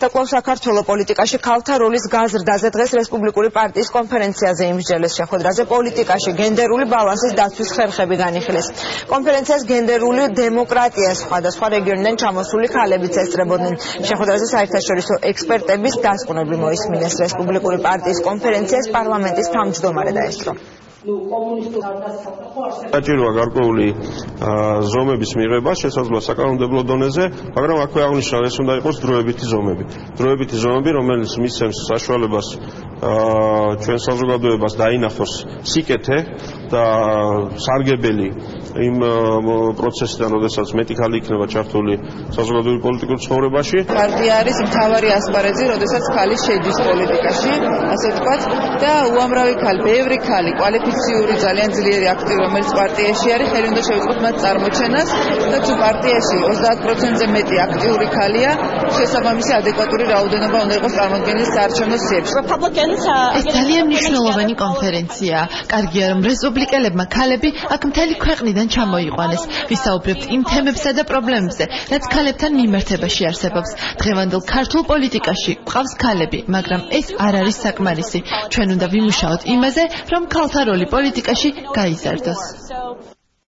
და კვლავ საქართველოს პოლიტიკაში ქალთა როლის გაზრდაზე დღეს რესპუბლიკური პარტიის კონფერენციაზე იმსჯელეს შეხვედრაზე პოლიტიკაში გენდერული ბალანსის დაცვის ხერხები განიხილეს. კონფერენციას გენდერული დემოკრატია სხვადასხვა რეგიონიდან ჩამოსული ქალებიც ესწრებოდნენ. შეხვედრაზე საერთაშორისო ექსპერტების დასკვნები მოისმინეს რესპუბლიკური პარტიის კონფერენციას პარლამენტის თავმჯდომარე დაესწრო. საჭიროა გარკვეული ზომების მიღება შესაძლოა საკანონმდებლო დონეზე, მაგრამ აქვე აღნიშნავ ეს უნდა იყოს დროებითი ზომები. დროებითი ზომები, რომელიც მისცემს საშუალებას ჩვენ საზოგადოებას დაინახოს სიკეთე და სარგებელი იმ პროცესიდან, როდესაც მეტი ხალი იქნება ჩართული საზოგადოებრივ პოლიტიკურ ცხოვრებაში. პარტია არის მთავარი ასპარეზი, როდესაც ხალი შედის პოლიტიკაში, ასე ვთქვათ, და უამრავი ხალი, ბევრი ხალი, კვალიფიციური ძალიან ძლიერი აქტივი, რომელიც პარტიაში არის, ხელი უნდა შევიწყოთ მათ წარმოჩენას და თუ პარტიაში 30%-ზე მეტი აქტიური ხალია, შესაბამისი ადეკვატური რაოდენობა უნდა იყოს წარმოქმნილი საარჩევნო სიებში. ეს ძალიან მნიშვნელოვანი კონფერენციაა. კარგია, რომ რესპუბლიკელებმა ქალები აქ მთელი ქვეყნიდან ჩვენთან ჩამოიყვანეს. ვისაუბრებთ იმ თემებსა და პრობლემებზე, რაც ქალებთან მიმართებაში არსებობს. დღევანდელ ქართულ პოლიტიკაში ყავს ქალები, მაგრამ ეს არ არის საკმარისი. ჩვენ უნდა ვიმუშაოთ იმაზე, რომ ქალთა როლი პოლიტიკაში გაიზარდოს.